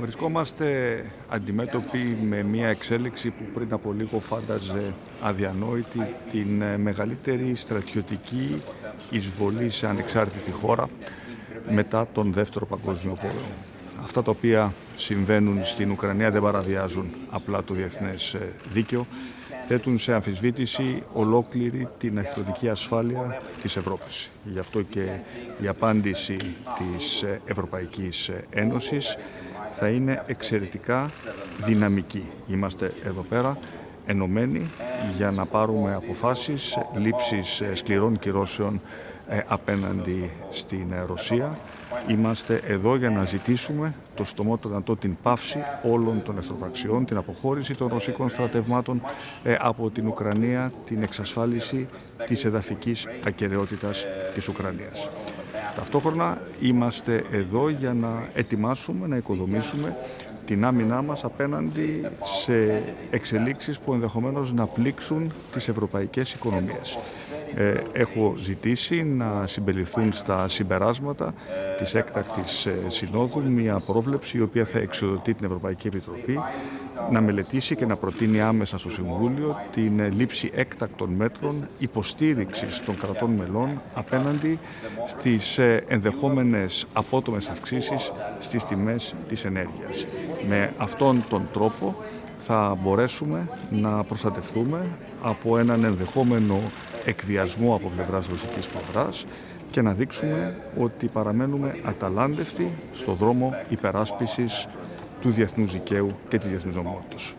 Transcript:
Βρισκόμαστε αντιμέτωποι με μια εξέλιξη που πριν από λίγο φάνταζε αδιανόητη την μεγαλύτερη στρατιωτική εισβολή σε ανεξάρτητη χώρα μετά τον Δεύτερο Παγκόσμιο Πόλεμο. Αυτά τα οποία συμβαίνουν στην Ουκρανία δεν παραβιάζουν απλά το διεθνές δίκαιο, θέτουν σε αμφισβήτηση ολόκληρη την εχθροτική ασφάλεια της Ευρώπης. Γι' αυτό και η απάντηση της Ευρωπαϊκής Ένωσης θα είναι εξαιρετικά δυναμική. Είμαστε εδώ πέρα ενωμένοι για να πάρουμε αποφάσεις λήψης σκληρών κυρώσεων ε, απέναντι στην Ρωσία. Είμαστε εδώ για να ζητήσουμε το στομότερο δυνατό την πάυση όλων των εχθροπραξιών, την αποχώρηση των ρωσικών στρατευμάτων ε, από την Ουκρανία, την εξασφάλιση της εδαφικής ακαιρεότητας της Ουκρανίας. Ταυτόχρονα είμαστε εδώ για να ετοιμάσουμε, να οικοδομήσουμε την άμυνά μας απέναντι σε εξελίξεις που ενδεχομένως να πλήξουν τις ευρωπαϊκές οικονομίες. Ε, έχω ζητήσει να συμπεριληφθούν στα συμπεράσματα της έκτακτης ε, συνόδου μια πρόβλεψη η οποία θα εξοδοτεί την Ευρωπαϊκή Επιτροπή να μελετήσει και να προτείνει άμεσα στο Συμβούλιο την ε, λήψη έκτακτων μέτρων υποστήριξης των κρατών μελών απέναντι στις ενδεχόμενες απότομες αυξήσεις στις τιμές της ενέργειας. Με αυτόν τον τρόπο θα μπορέσουμε να προστατευτούμε από έναν ενδεχόμενο εκβιασμό από πλευράς ρωσικής πλευράς και να δείξουμε ότι παραμένουμε αταλάντευτοι στο δρόμο υπεράσπισης του διεθνούς δικαίου και της διεθνούς νομότητας.